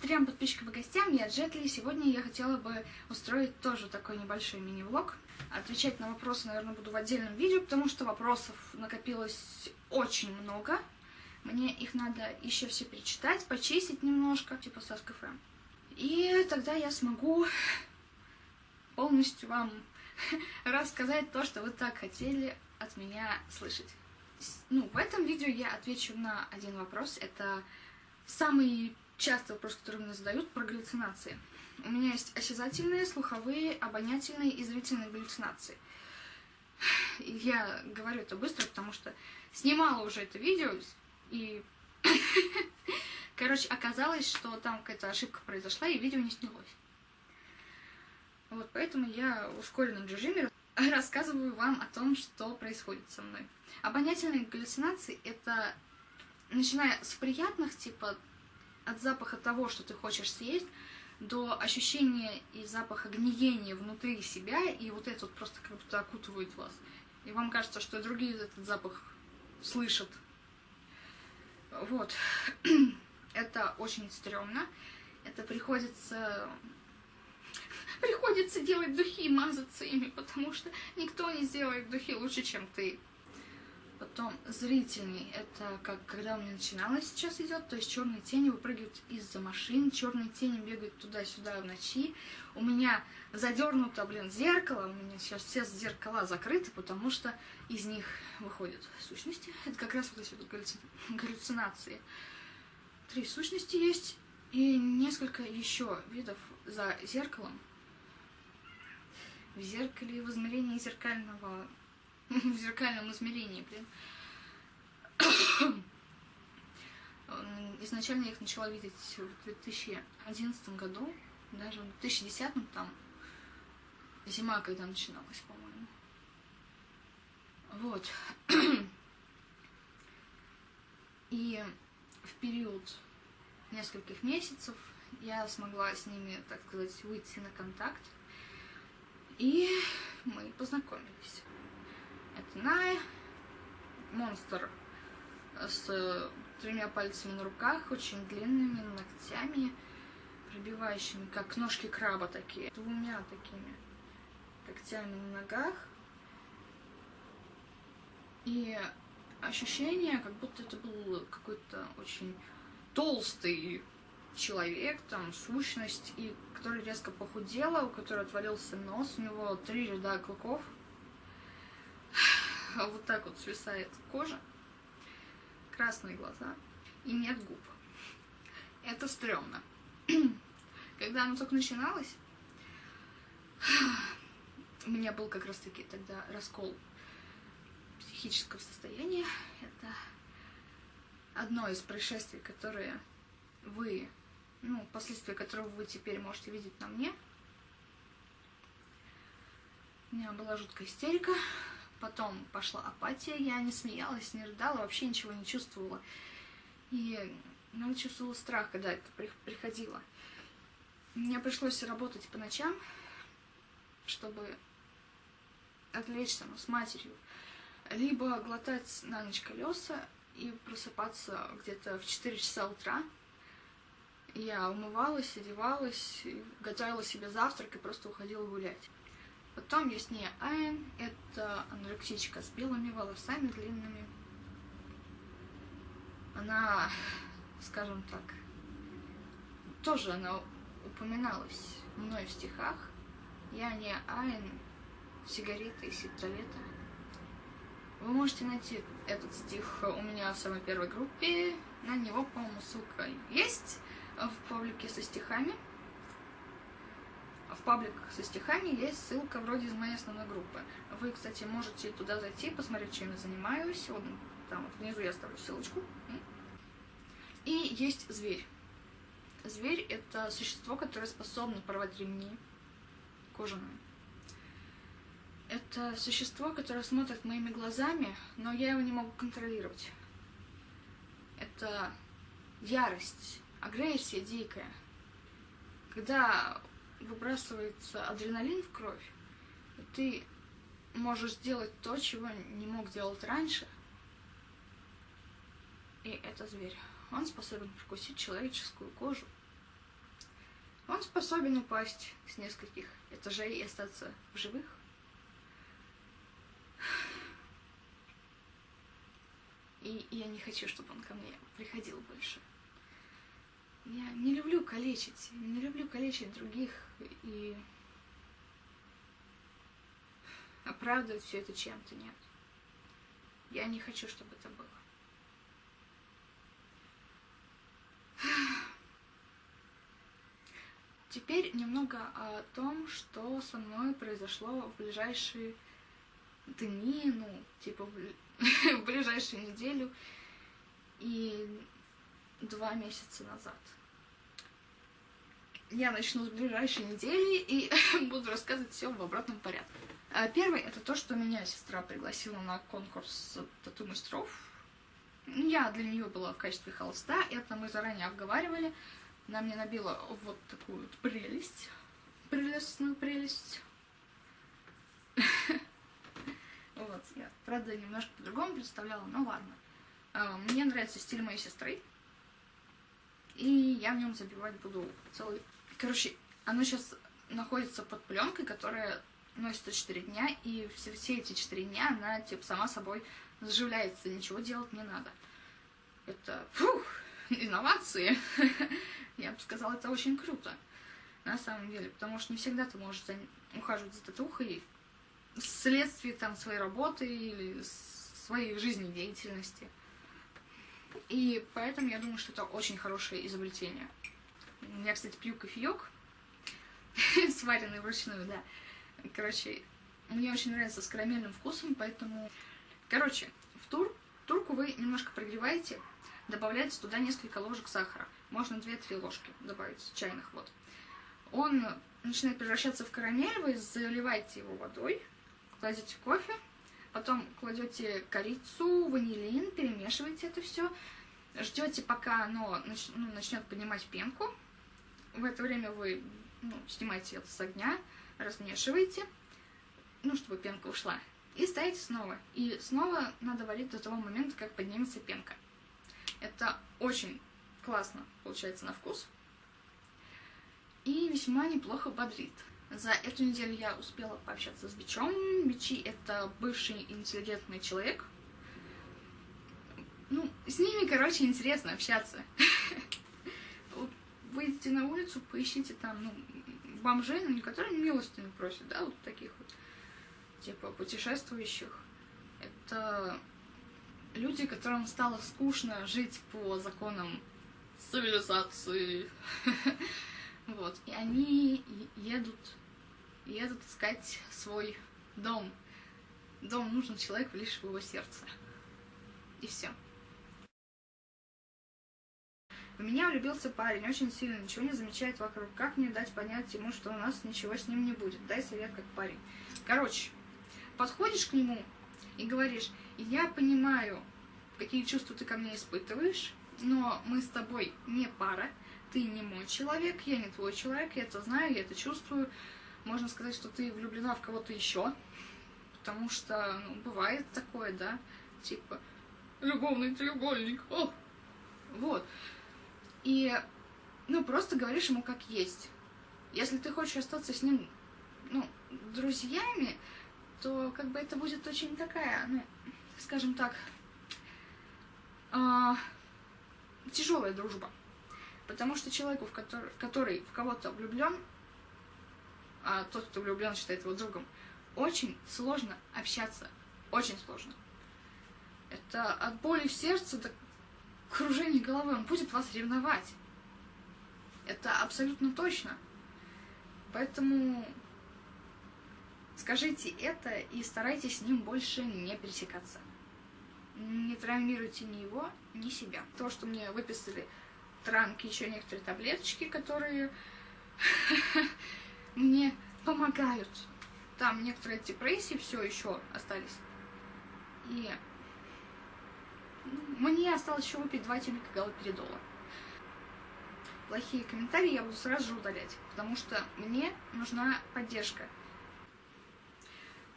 Трем подписчикам и гостям, я Джетли. Сегодня я хотела бы устроить тоже такой небольшой мини-влог. Отвечать на вопросы, наверное, буду в отдельном видео, потому что вопросов накопилось очень много. Мне их надо еще все перечитать, почистить немножко, типа со ФМ. И тогда я смогу полностью вам рассказать то, что вы так хотели от меня слышать. Ну, в этом видео я отвечу на один вопрос. Это самый частый вопрос, который мне задают про галлюцинации. У меня есть осязательные, слуховые, обонятельные и зрительные галлюцинации. Я говорю это быстро, потому что снимала уже это видео, и, короче, оказалось, что там какая-то ошибка произошла, и видео не снялось. Вот, поэтому я в ускоренном режиме рассказываю вам о том, что происходит со мной. Обонятельные галлюцинации — это, начиная с приятных, типа от запаха того, что ты хочешь съесть, до ощущения и запаха гниения внутри себя, и вот это вот просто как будто окутывает вас. И вам кажется, что другие этот запах слышат. Вот. это очень стрёмно. Это приходится... Приходится делать духи мазаться ими, потому что никто не сделает духи лучше, чем ты. Потом зрительный, это как когда у меня начиналось сейчас идет, то есть черные тени выпрыгивают из-за машин, черные тени бегают туда-сюда в ночи. У меня задернуто, блин, зеркало, у меня сейчас все зеркала закрыты, потому что из них выходят сущности. Это как раз вот эти вот галлюцинации. Три сущности есть и несколько еще видов за зеркалом. В зеркале в измерении зеркального в зеркальном измерении, блин. Изначально я их начала видеть в 2011 году, даже в 2010 там, зима когда начиналась, по-моему. Вот. И в период нескольких месяцев я смогла с ними, так сказать, выйти на контакт. И мы познакомились. Это Най, монстр с тремя пальцами на руках, очень длинными ногтями, пробивающими, как ножки краба такие, двумя такими когтями на ногах. И ощущение, как будто это был какой-то очень толстый человек, там, сущность, и который резко похудела, у которой отвалился нос, у него три ряда клыков, вот так вот свисает кожа, красные глаза и нет губ. Это стрёмно. Когда оно только начиналось, у меня был как раз-таки тогда раскол психического состояния. Это одно из происшествий, которые вы, ну, последствия которого вы теперь можете видеть на мне. У меня была жуткая истерика, Потом пошла апатия, я не смеялась, не рыдала, вообще ничего не чувствовала. И ну, чувствовала страх, когда это приходило. Мне пришлось работать по ночам, чтобы отвлечься ну, с матерью. Либо глотать на ночь колеса и просыпаться где-то в 4 часа утра. Я умывалась, одевалась, готовила себе завтрак и просто уходила гулять. Потом есть не Айн, это анорексичка с белыми волосами длинными. Она, скажем так, тоже она упоминалась мной в стихах. Я не Айн, сигареты и сигарета. Вы можете найти этот стих у меня в самой первой группе. На него, по-моему, ссылка есть в паблике со стихами в пабликах со стихами есть ссылка вроде из моей основной группы. Вы, кстати, можете туда зайти, посмотреть, чем я занимаюсь. Вот там вот внизу я оставлю ссылочку. И есть зверь. Зверь — это существо, которое способно порвать ремни кожаные. Это существо, которое смотрит моими глазами, но я его не могу контролировать. Это ярость, агрессия дикая. Когда выбрасывается адреналин в кровь, и ты можешь сделать то, чего не мог делать раньше. И это зверь. Он способен прокусить человеческую кожу Он способен упасть с нескольких этажей и остаться в живых. И я не хочу, чтобы он ко мне приходил больше. Я не люблю калечить, не люблю калечить других и оправдывать все это чем-то, нет. Я не хочу, чтобы это было. Теперь немного о том, что со мной произошло в ближайшие дни, ну, типа в, ближайшую неделю и два месяца назад. Я начну с ближайшей недели и буду рассказывать все в обратном порядке. А первый это то, что меня сестра пригласила на конкурс тату мастеров. Я для нее была в качестве холста, это мы заранее обговаривали. Она мне набила вот такую вот прелесть. Прелестную прелесть. Вот, я, правда, немножко по-другому представляла, но ладно. А, мне нравится стиль моей сестры. И я в нем забивать буду целый... Короче, оно сейчас находится под пленкой, которая носится 4 дня, и все, все эти 4 дня она, типа, сама собой заживляется, ничего делать не надо. Это, фух, инновации. Я бы сказала, это очень круто. На самом деле, потому что не всегда ты можешь ухаживать за татухой вследствие там своей работы или своей жизнедеятельности. И поэтому я думаю, что это очень хорошее изобретение. Я, кстати, пью кофеек, сваренный вручную, да. Короче, мне очень нравится с карамельным вкусом, поэтому... Короче, в тур, турку вы немножко прогреваете, добавляете туда несколько ложек сахара. Можно 2-3 ложки добавить, чайных вот. Он начинает превращаться в карамель, вы заливаете его водой, кладете кофе, потом кладете корицу, ванилин, перемешиваете это все, ждете, пока оно нач, ну, начнет поднимать пенку. В это время вы ну, снимаете это с огня, размешиваете, ну, чтобы пенка ушла, и ставите снова. И снова надо варить до того момента, как поднимется пенка. Это очень классно получается на вкус и весьма неплохо бодрит. За эту неделю я успела пообщаться с Бичом. Бичи — это бывший интеллигентный человек. Ну, с ними, короче, интересно общаться. Выйдите на улицу, поищите там, ну, бомжей, ну, не которые милостыню просят, да, вот таких вот, типа, путешествующих. Это люди, которым стало скучно жить по законам цивилизации. Вот. И они едут, едут искать свой дом. Дом нужен человеку лишь в его сердце. И все. В меня влюбился парень, очень сильно, ничего не замечает вокруг. Как мне дать понять ему, что у нас ничего с ним не будет? Дай совет как парень. Короче, подходишь к нему и говоришь, я понимаю, какие чувства ты ко мне испытываешь, но мы с тобой не пара, ты не мой человек, я не твой человек, я это знаю, я это чувствую. Можно сказать, что ты влюблена в кого-то еще, потому что, ну, бывает такое, да, типа, любовный треугольник, о! Вот. И, ну, просто говоришь ему как есть. Если ты хочешь остаться с ним, ну, друзьями, то как бы это будет очень такая, ну, скажем так, э, тяжелая дружба. Потому что человеку, в который, который в кого-то влюблен, а тот, кто влюблен, считает его другом, очень сложно общаться. Очень сложно. Это от боли в сердце до кружения головы. Он будет вас ревновать. Это абсолютно точно. Поэтому скажите это и старайтесь с ним больше не пересекаться. Не травмируйте ни его, ни себя. То, что мне выписали транки, еще некоторые таблеточки, которые мне помогают. Там некоторые депрессии все еще остались. И мне осталось еще выпить два тюбика галоперидола. Плохие комментарии я буду сразу же удалять, потому что мне нужна поддержка.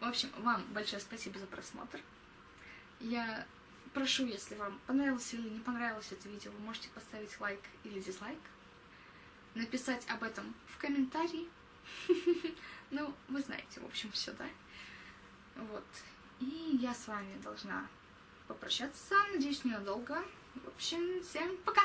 В общем, вам большое спасибо за просмотр. Я прошу, если вам понравилось или не понравилось это видео, вы можете поставить лайк или дизлайк. написать об этом в комментарии. Ну, вы знаете, в общем, все, да? Вот. И я с вами должна попрощаться. Надеюсь, ненадолго. В общем, всем пока!